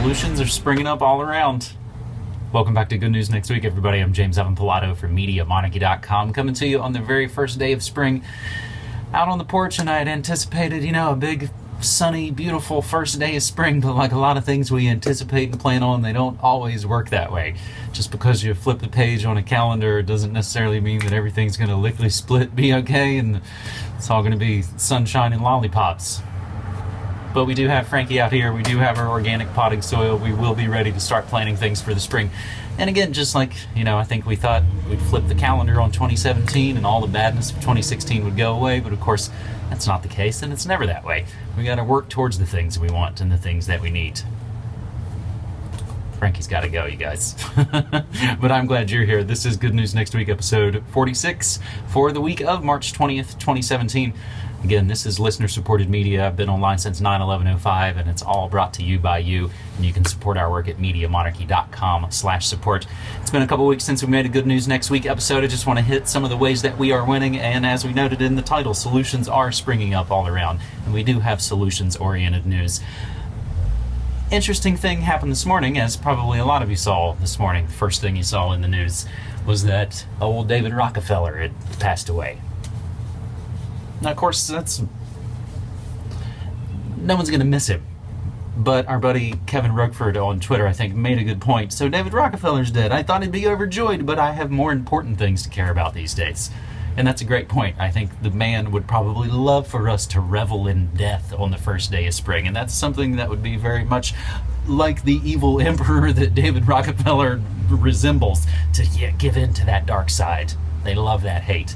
Solutions are springing up all around. Welcome back to Good News Next Week, everybody. I'm James Evan Pilato from MediaMonarchy.com, coming to you on the very first day of spring. Out on the porch, and I had anticipated, you know, a big, sunny, beautiful first day of spring, but like a lot of things we anticipate and plan on, they don't always work that way. Just because you flip the page on a calendar doesn't necessarily mean that everything's going to lickly split be okay and it's all going to be sunshine and lollipops. But we do have Frankie out here. We do have our organic potting soil. We will be ready to start planting things for the spring. And again, just like, you know, I think we thought we'd flip the calendar on 2017 and all the badness of 2016 would go away, but of course, that's not the case, and it's never that way. We got to work towards the things we want and the things that we need. Frankie's got to go, you guys. but I'm glad you're here. This is Good News Next Week, episode 46 for the week of March 20th, 2017. Again, this is listener supported media. I've been online since 9 11 05, and it's all brought to you by you. And you can support our work at MediaMonarchy.com slash support. It's been a couple weeks since we made a Good News Next Week episode. I just want to hit some of the ways that we are winning. And as we noted in the title, solutions are springing up all around. And we do have solutions oriented news interesting thing happened this morning, as probably a lot of you saw this morning. The first thing you saw in the news was that old David Rockefeller had passed away. Now, of course, that's no one's going to miss him. But our buddy Kevin Rookford on Twitter, I think, made a good point. So David Rockefeller's dead. I thought he'd be overjoyed, but I have more important things to care about these days. And that's a great point. I think the man would probably love for us to revel in death on the first day of spring. And that's something that would be very much like the evil emperor that David Rockefeller resembles to yeah, give in to that dark side. They love that hate.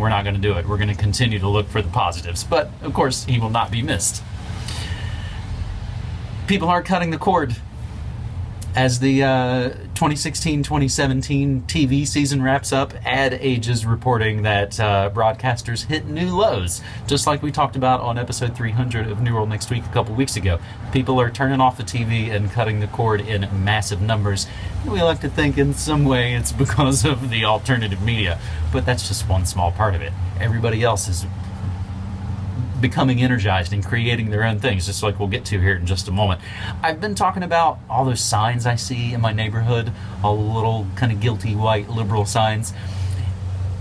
We're not going to do it. We're going to continue to look for the positives. But of course, he will not be missed. People are cutting the cord as the uh, 2017 TV season wraps up, Ad Age is reporting that uh, broadcasters hit new lows, just like we talked about on episode 300 of New World Next Week a couple weeks ago. People are turning off the TV and cutting the cord in massive numbers. We like to think in some way it's because of the alternative media, but that's just one small part of it. Everybody else is becoming energized and creating their own things, just like we'll get to here in just a moment. I've been talking about all those signs I see in my neighborhood, all the little kind of guilty white liberal signs.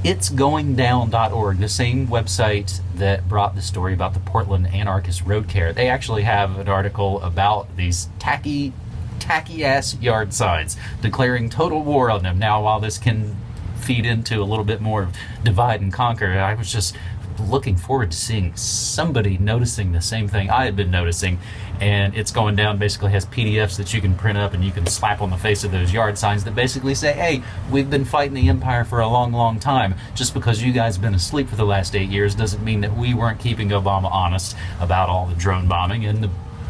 It's goingdown.org, the same website that brought the story about the Portland anarchist road care. They actually have an article about these tacky, tacky ass yard signs, declaring total war on them. Now, while this can feed into a little bit more of divide and conquer, I was just looking forward to seeing somebody noticing the same thing I had been noticing. And it's going down, basically has PDFs that you can print up and you can slap on the face of those yard signs that basically say, hey, we've been fighting the empire for a long, long time. Just because you guys have been asleep for the last eight years doesn't mean that we weren't keeping Obama honest about all the drone bombing and the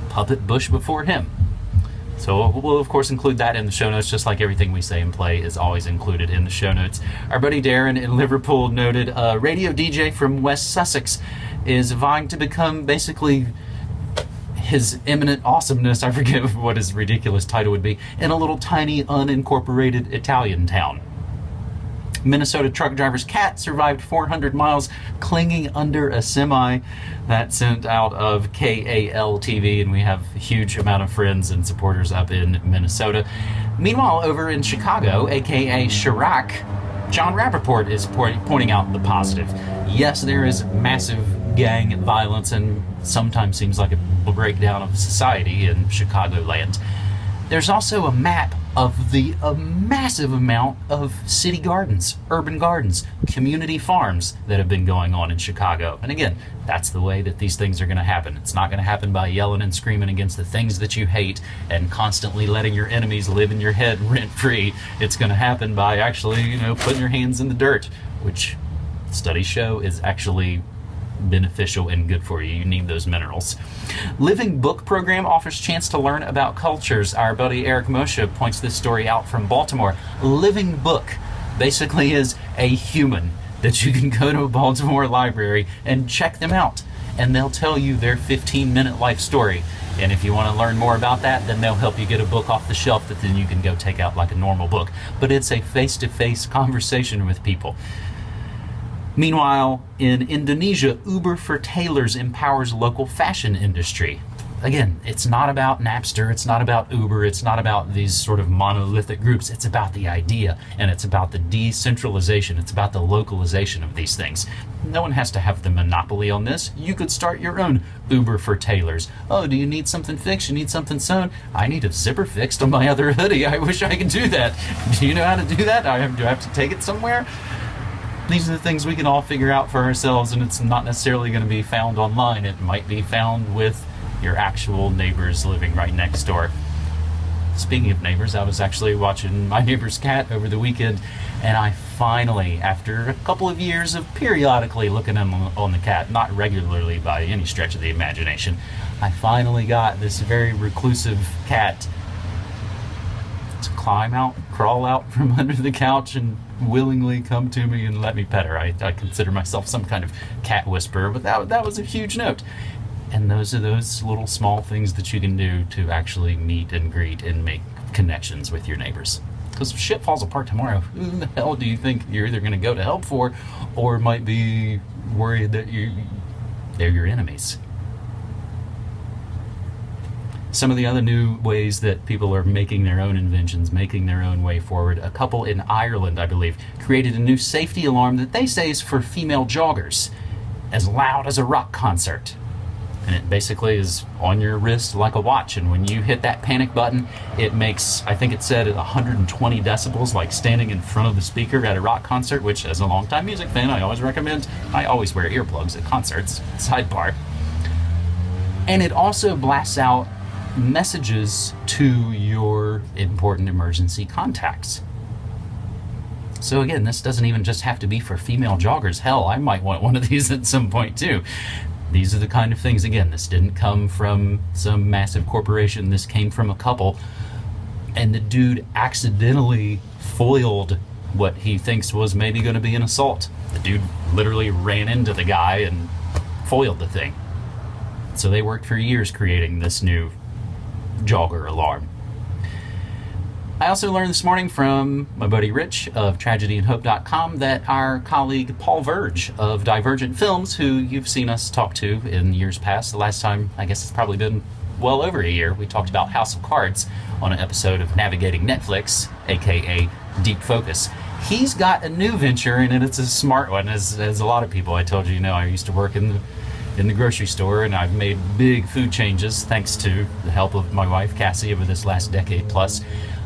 puppet Bush before him. So we'll of course include that in the show notes, just like everything we say and play is always included in the show notes. Our buddy Darren in Liverpool noted a radio DJ from West Sussex is vying to become basically his eminent awesomeness, I forget what his ridiculous title would be, in a little tiny unincorporated Italian town. Minnesota truck driver's cat survived 400 miles clinging under a semi that sent out of KAL TV, and we have a huge amount of friends and supporters up in Minnesota. Meanwhile, over in Chicago, aka Chiraq, John Rappoport is pointing out the positive. Yes, there is massive gang violence and sometimes seems like a breakdown of society in Chicagoland. There's also a map of the massive amount of city gardens, urban gardens, community farms that have been going on in Chicago. And again, that's the way that these things are going to happen. It's not going to happen by yelling and screaming against the things that you hate and constantly letting your enemies live in your head rent free. It's going to happen by actually, you know, putting your hands in the dirt, which studies show is actually beneficial and good for you. You need those minerals. Living Book program offers chance to learn about cultures. Our buddy Eric Moshe points this story out from Baltimore. Living Book basically is a human that you can go to a Baltimore library and check them out and they'll tell you their 15 minute life story. And if you want to learn more about that, then they'll help you get a book off the shelf that then you can go take out like a normal book. But it's a face to face conversation with people. Meanwhile, in Indonesia, Uber for tailors empowers local fashion industry. again, it's not about Napster, it's not about Uber, it's not about these sort of monolithic groups. It's about the idea and it's about the decentralization, it's about the localization of these things. No one has to have the monopoly on this. You could start your own Uber for tailors. Oh, do you need something fixed? You need something sewn? I need a zipper fixed on my other hoodie. I wish I could do that. Do you know how to do that? Do I have to take it somewhere? These are the things we can all figure out for ourselves, and it's not necessarily going to be found online. It might be found with your actual neighbors living right next door. Speaking of neighbors, I was actually watching my neighbor's cat over the weekend, and I finally, after a couple of years of periodically looking on, on the cat, not regularly by any stretch of the imagination, I finally got this very reclusive cat to climb out, crawl out from under the couch, and willingly come to me and let me pet her. I, I consider myself some kind of cat whisperer, but that, that was a huge note. And those are those little small things that you can do to actually meet and greet and make connections with your neighbors. Because if shit falls apart tomorrow, who the hell do you think you're either going to go to help for or might be worried that you they're your enemies? Some of the other new ways that people are making their own inventions, making their own way forward. A couple in Ireland, I believe, created a new safety alarm that they say is for female joggers, as loud as a rock concert and it basically is on your wrist like a watch. And when you hit that panic button, it makes, I think it said 120 decibels, like standing in front of the speaker at a rock concert, which, as a longtime music fan, I always recommend. I always wear earplugs at concerts, sidebar. And it also blasts out messages to your important emergency contacts. So again, this doesn't even just have to be for female joggers. Hell, I might want one of these at some point too these are the kind of things, again, this didn't come from some massive corporation, this came from a couple. And the dude accidentally foiled what he thinks was maybe going to be an assault. The dude literally ran into the guy and foiled the thing. So they worked for years creating this new jogger alarm. I also learned this morning from my buddy Rich of tragedyandhope.com that our colleague Paul Verge of Divergent Films, who you've seen us talk to in years past, the last time I guess it's probably been well over a year, we talked about House of Cards on an episode of Navigating Netflix, aka Deep Focus. He's got a new venture and it's a smart one, as, as a lot of people I told you, you know, I used to work in the in the grocery store and I've made big food changes thanks to the help of my wife Cassie over this last decade plus.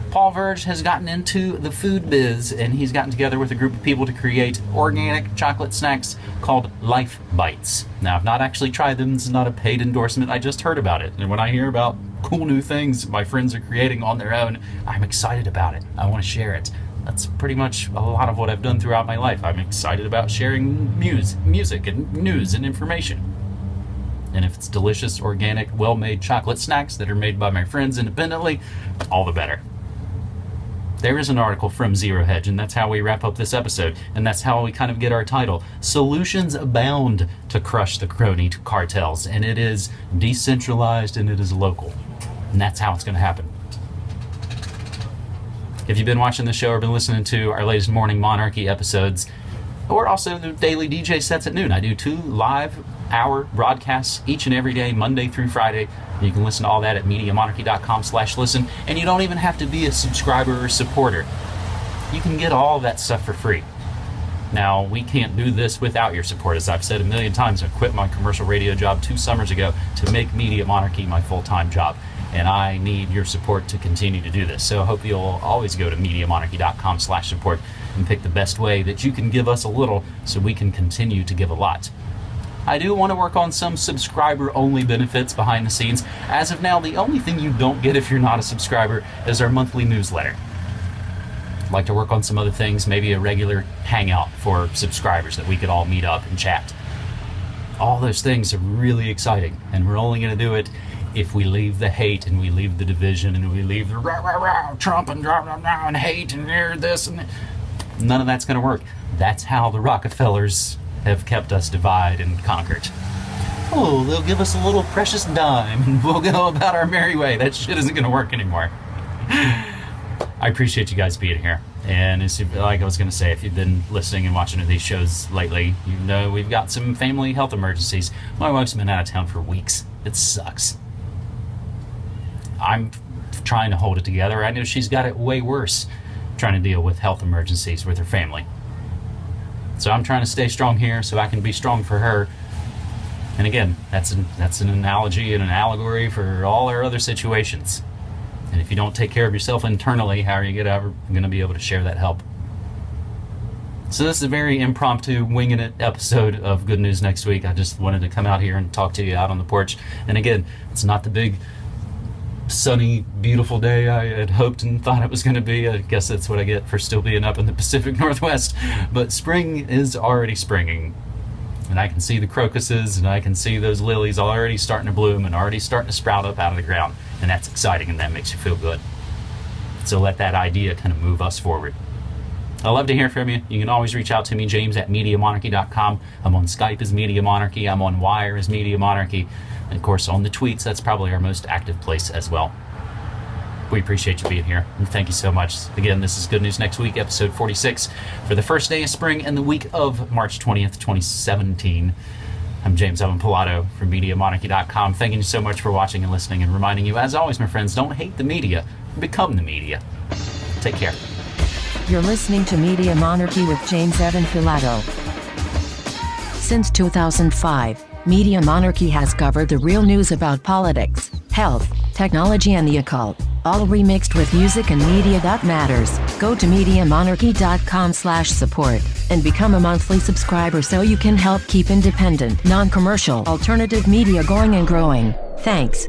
Paul Verge has gotten into the food biz and he's gotten together with a group of people to create organic chocolate snacks called Life Bites. Now, I've not actually tried them, this is not a paid endorsement, I just heard about it. And when I hear about cool new things my friends are creating on their own, I'm excited about it. I want to share it. That's pretty much a lot of what I've done throughout my life. I'm excited about sharing muse, music and news and information. And if it's delicious, organic, well made chocolate snacks that are made by my friends independently, all the better there is an article from Zero Hedge, and that's how we wrap up this episode. And that's how we kind of get our title. Solutions abound to crush the crony cartels, and it is decentralized and it is local. And that's how it's going to happen. If you've been watching the show or been listening to our latest Morning Monarchy episodes, or also the daily DJ sets at noon, I do two live hour broadcasts each and every day, Monday through Friday. You can listen to all that at MediaMonarchy.com slash listen, and you don't even have to be a subscriber or supporter. You can get all that stuff for free. Now, we can't do this without your support. As I've said a million times, I quit my commercial radio job two summers ago to make Media Monarchy my full-time job. And I need your support to continue to do this. So I hope you'll always go to MediaMonarchy.com slash support and pick the best way that you can give us a little so we can continue to give a lot. I do want to work on some subscriber only benefits behind the scenes. As of now, the only thing you don't get if you're not a subscriber is our monthly newsletter. I'd like to work on some other things, maybe a regular hangout for subscribers that we could all meet up and chat. All those things are really exciting, and we're only going to do it if we leave the hate and we leave the division and we leave the rah, rah, rah, Trump and rah, rah, rah, and hate and this and that. none of that's going to work. That's how the Rockefellers have kept us divided and conquered. Oh, they'll give us a little precious dime and we'll go about our merry way. That shit isn't going to work anymore. I appreciate you guys being here. And it's like I was going to say, if you've been listening and watching these shows lately, you know we've got some family health emergencies. My wife's been out of town for weeks. It sucks. I'm trying to hold it together. I know she's got it way worse trying to deal with health emergencies with her family. So I'm trying to stay strong here so I can be strong for her. And again, that's an, that's an analogy and an allegory for all our other situations. And if you don't take care of yourself internally, how are you ever going to be able to share that help? So this is a very impromptu, winging it episode of Good News Next Week. I just wanted to come out here and talk to you out on the porch. And again, it's not the big sunny, beautiful day I had hoped and thought it was going to be. I guess that's what I get for still being up in the Pacific Northwest. But spring is already springing. And I can see the crocuses and I can see those lilies already starting to bloom and already starting to sprout up out of the ground. And that's exciting and that makes you feel good. So let that idea kind of move us forward. I love to hear from you. You can always reach out to me, James at MediaMonarchy.com. I'm on Skype as Media Monarchy. I'm on Wire as Media Monarchy. And of course, on the tweets, that's probably our most active place as well. We appreciate you being here, and thank you so much. Again, this is Good News Next Week, episode 46, for the first day of spring and the week of March 20th, 2017. I'm James Evan Pilato from MediaMonarchy.com. Thanking you so much for watching and listening, and reminding you, as always, my friends, don't hate the media, become the media. Take care. You're listening to Media Monarchy with James Evan Pilato. Since 2005, Media Monarchy has covered the real news about politics, health, technology and the occult, all remixed with music and media that matters. Go to MediaMonarchy.com slash support and become a monthly subscriber so you can help keep independent, non-commercial, alternative media going and growing. Thanks.